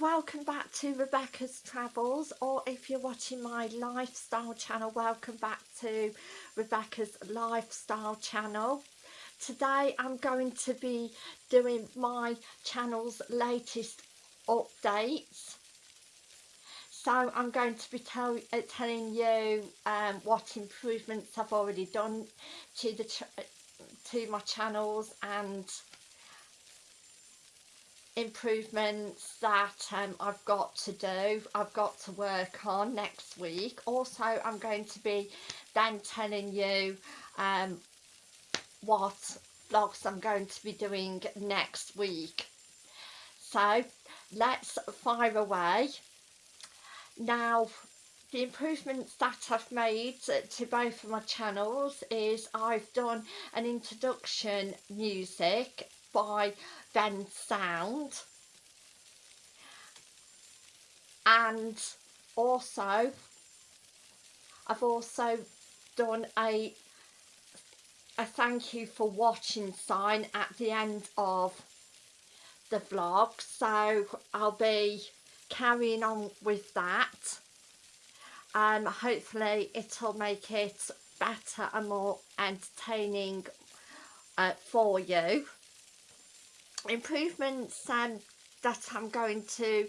welcome back to Rebecca's Travels or if you're watching my lifestyle channel welcome back to Rebecca's lifestyle channel. Today I'm going to be doing my channel's latest updates. So I'm going to be tell, uh, telling you um, what improvements I've already done to the to my channels and improvements that um, I've got to do, I've got to work on next week. Also, I'm going to be then telling you um, what vlogs I'm going to be doing next week. So, let's fire away. Now, the improvements that I've made to both of my channels is I've done an introduction music by Bensound. And also I've also done a a thank you for watching sign at the end of the vlog. So I'll be carrying on with that. And um, hopefully it'll make it better and more entertaining uh, for you improvements um, that I'm going to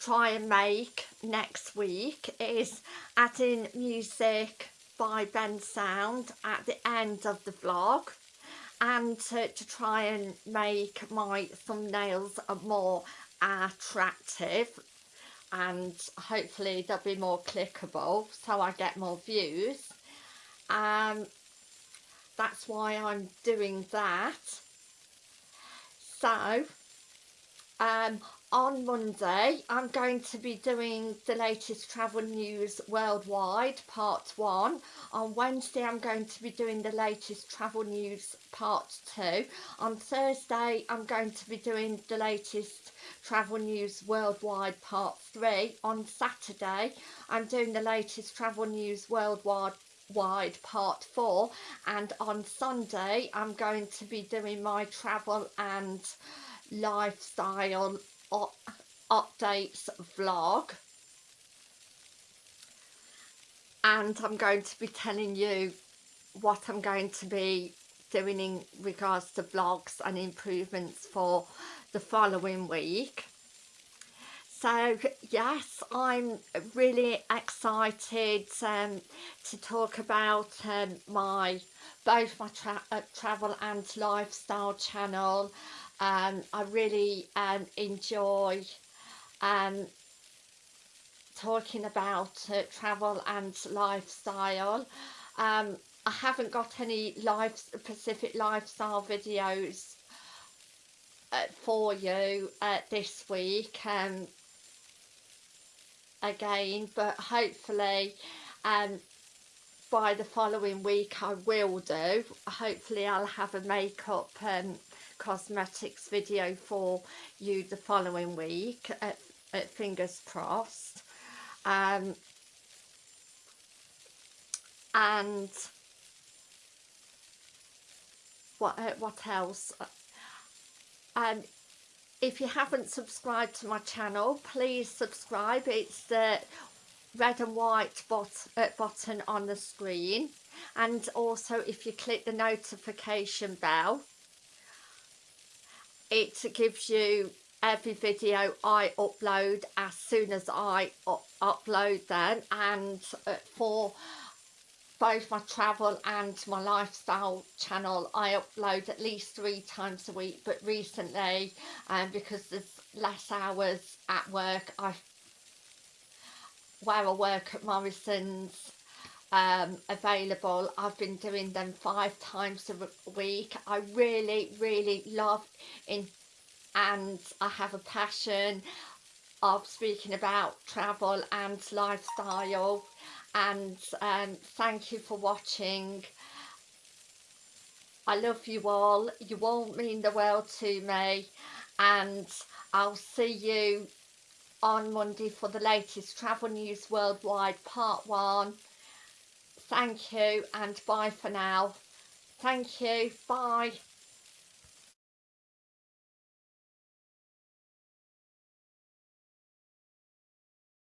try and make next week is adding music by Bensound at the end of the vlog and to, to try and make my thumbnails more attractive and hopefully they'll be more clickable so I get more views. Um that's why I'm doing that so um, on Monday I'm going to be doing the latest travel news worldwide part 1 on Wednesday I'm going to be doing the latest travel news part 2 on Thursday I'm going to be doing the latest travel news worldwide part 3 on Saturday I'm doing the latest travel news worldwide wide part four and on Sunday I'm going to be doing my travel and lifestyle updates vlog. And I'm going to be telling you what I'm going to be doing in regards to vlogs and improvements for the following week so yes I'm really excited um, to talk about um, my both my tra uh, travel and lifestyle channel. Um, I really um, enjoy um, talking about uh, travel and lifestyle. Um, I haven't got any life specific lifestyle videos uh, for you uh, this week. Um, again but hopefully um, by the following week I will do. Hopefully I'll have a makeup um, cosmetics video for you the following week uh, uh, fingers crossed. Um, and what uh, what else? Um if you haven't subscribed to my channel please subscribe. It's the red and white bot uh, button on the screen. And also if you click the notification bell it gives you every video I upload as soon as I upload them. And uh, for both my travel and my lifestyle channel. I upload at least three times a week but recently um, because there's less hours at work I where I work at Morrison's um, available I've been doing them five times a week. I really really love in and I have a passion of speaking about travel and lifestyle. And um, thank you for watching. I love you all. You all mean the world to me. And I'll see you on Monday for the latest travel news worldwide part one. Thank you and bye for now. Thank you. Bye